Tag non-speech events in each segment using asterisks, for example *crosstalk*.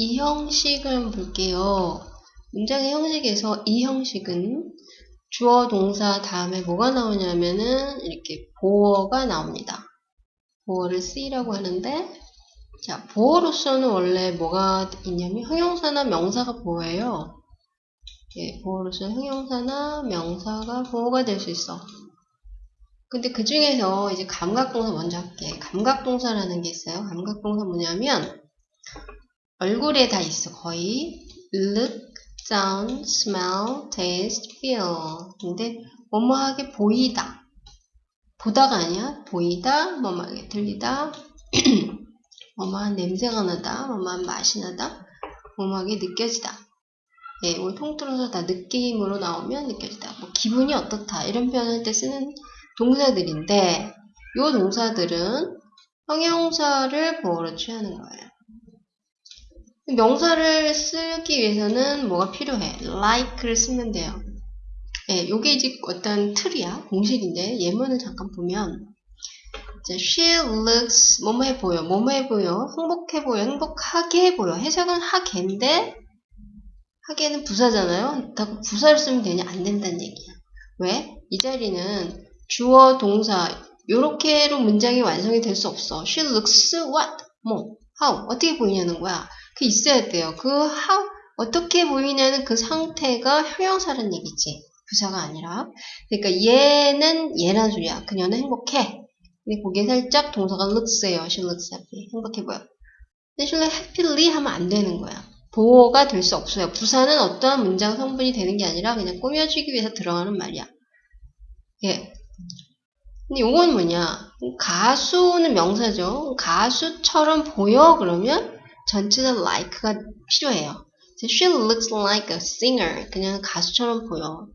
이 형식을 볼게요. 문장의 형식에서 이 형식은 주어 동사 다음에 뭐가 나오냐면은 이렇게 보어가 나옵니다. 보어를 쓰이라고 하는데 자 보어로서는 원래 뭐가 있냐면 형용사나 명사가 보어예요. 예, 보어로서는 형용사나 명사가 보어가 될 수 있어. 근데 그 중에서 이제 감각동사 먼저 할게. 감각동사라는 게 있어요. 감각동사 뭐냐면 얼굴에 다 있어. 거의 look, sound, smell, taste, feel. 근데 뭐뭐하게 보이다. 보다가 아니야? 보이다 뭐뭐하게 들리다. *clears throat* 뭐뭐한 냄새가 나다 뭐뭐한 맛이 나다 뭐뭐하게 느껴지다. 네, 오늘 통틀어서 다 느낌으로 나오면 느껴지다. 뭐 기분이 어떻다. 이런 표현할 때 쓰는 동사들인데 이 동사들은 형용사를 보어로 취하는 거예요 명사를 쓰기 위해서는 뭐가 필요해? like를 쓰면 돼요. 예, 요게 이제 어떤 틀이야. 공식인데 예문을 잠깐 보면 she looks 뭐뭐해 보여. 뭐뭐해 보여. 행복해 보여. 행복하게 보여. 해석은 하게인데 하게는 부사잖아요. 다 부사를 쓰면 되냐? 안 된다는 얘기야. 왜? 이 자리는 주어, 동사 요렇게로 문장이 완성이 될 수 없어. she looks what? 뭐? how? 어떻게 보이냐는 거야. 그 있어야 돼요. 그 how, 어떻게 보이냐는 그 상태가 형용사라는 얘기지. 부사가 아니라. 그러니까 얘는 얘란 소리야. 그녀는 행복해. 근데 거기에 살짝 동사가 looks예요. She looks happy. 행복해 보여. 근데 she looks happily 하면 안 되는 거야. 보호가 될 수 없어요. 부사는 어떠한 문장 성분이 되는 게 아니라 그냥 꾸며주기 위해서 들어가는 말이야. 예. 근데 요건 뭐냐? 가수는 명사죠. 가수처럼 보여 그러면 전체적 like가 필요해요. She looks like a singer. 그냥 가수처럼 보여.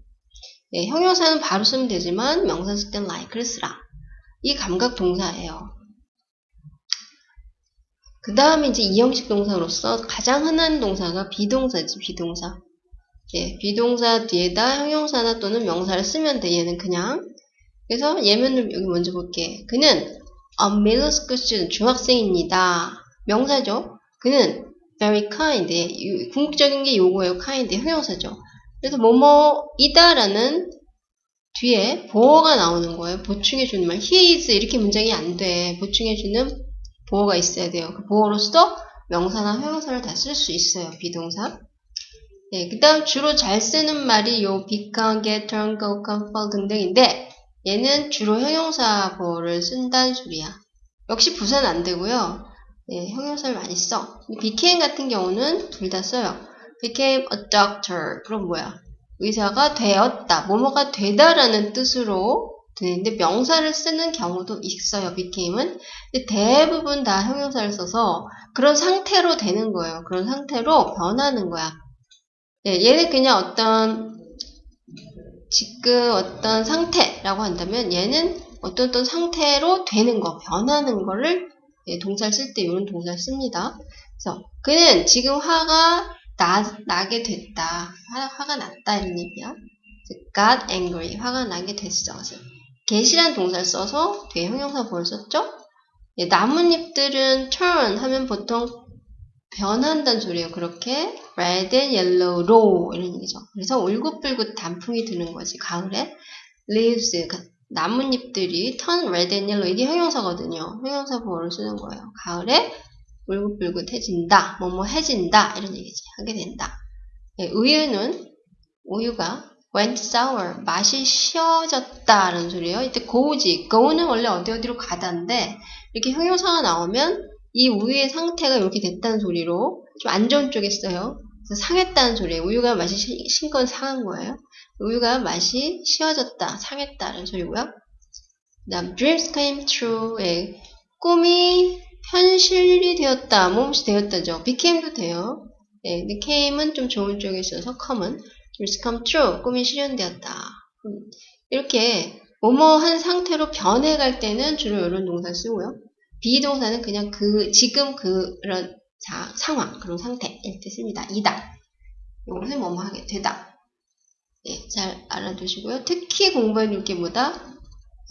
예, 형용사는 바로 쓰면 되지만 명사 쓸 땐 like를 쓰라. 이 감각 동사예요. 그 다음에 이제 이형식 동사로서 가장 흔한 동사가 비동사지, 비동사. 예, 비동사 뒤에다 형용사나 또는 명사를 쓰면 돼, 얘는 그냥. 그래서 예문을 여기 먼저 볼게. 그는 a middle school student, 중학생입니다. 명사죠. 그는 very kind. 궁극적인 게 요거예요. kind. 형용사죠. 그래서 뭐뭐이다라는 뒤에 보어가 나오는 거예요. 보충해 주는 말. he is 이렇게 문장이 안 돼. 보충해 주는 보어가 있어야 돼요. 그 보어로서 명사나 형용사를 다 쓸 수 있어요. 비동사. 네, 그 다음 주로 잘 쓰는 말이 요 become, get, turn, go, come, fall 등등인데 얘는 주로 형용사 보어를 쓴다는 소리야. 역시 부사는 안 되고요. 네, 형용사를 많이 써. became 같은 경우는 둘 다 써요. became a doctor. 그럼 뭐야? 의사가 되었다. 뭐뭐가 되다라는 뜻으로 드는데 명사를 쓰는 경우도 있어요. became은. 대부분 다 형용사를 써서 그런 상태로 되는 거예요. 그런 상태로 변하는 거야. 네, 얘는 그냥 어떤 지금 어떤 상태라고 한다면 얘는 어떤 어떤 상태로 되는 거, 변하는 거를 예, 동사를 쓸 때 이런 동사를 씁니다. 그래서 그는 지금 화가 나, 나게 됐다. 화, 가 났다 이런 얘기야. got angry. 화가 나게 됐어. 그래서 get이란 동사를 써서 뒤에 형용사 보를 썼죠? 예, 나뭇잎들은 turn 하면 보통 변한다는 소리예요. 그렇게 red and yellow로 이런 얘기죠. 그래서 울긋불긋 단풍이 드는 거지. 가을에 leaves 나뭇잎들이 turn red and yellow 이게 형용사거든요. 형용사 보호를 쓰는 거예요. 가을에 울긋불긋해진다, 뭐뭐해진다 이런 얘기지. 하게 된다. 네, 우유는 우유가 went sour 맛이 쉬어졌다라는 소리예요. 이때 go지, go는 원래 어디 어디로 가다인데 이렇게 형용사가 나오면 이 우유의 상태가 이렇게 됐다는 소리로 좀 안 좋은 쪽에 써요. 상했다는 소리예요. 우유가 맛이 신건 상한 거예요. 우유가 맛이 쉬어졌다, 상했다는 소리고요. 그 다음 dreams came true 예, 꿈이 현실이 되었다, 무엇이 되었다죠. became도 돼요. 예, 근데 came은 좀 좋은 쪽에 있어서 come은 dreams come true, 꿈이 실현되었다. 음, 이렇게 뭐뭐한 상태로 변해갈 때는 주로 이런 동사 쓰고요. 비동사는 그냥 그 지금 그런 자, 상황, 그런 상태일 때 씁니다. 이다. 이것은 뭐뭐 하게 되다. 예, 잘 알아두시고요. 특히 공부해 둘 게 뭐다?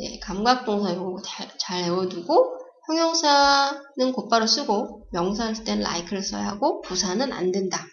예, 감각동사 이거 잘, 잘 외워두고 형용사는 곧바로 쓰고 명사 할 때는 like를 써야 하고 부사는 안 된다.